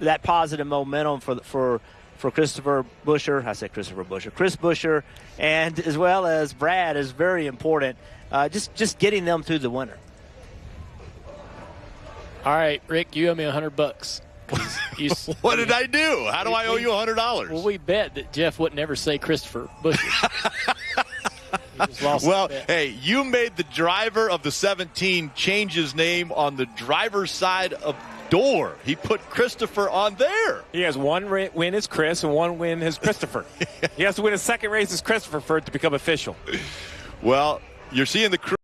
that positive momentum for for for Christopher Buescher. I said Christopher Buescher, Chris Buescher, and as well as Brad is very important. Uh, just just getting them through the winter. All right, Rick, you owe me a hundred bucks. You, What did I do? How do I owe you a hundred dollars? Well, we bet that Jeff would never say Christopher Buescher. He just lost Well, hey, you made the driver of the 17 change his name on the driver's side of door. He put Christopher on there. He has one win as Chris and one win as Christopher. he has to win a second race as Christopher for it to become official. Well, you're seeing the crew.